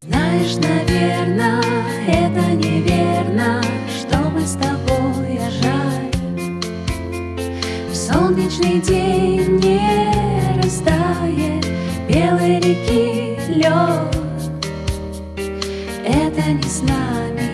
Знаешь, наверно, это неверно, что мы с тобой, жаль В солнечный день не растает белой реки лед. Это не с нами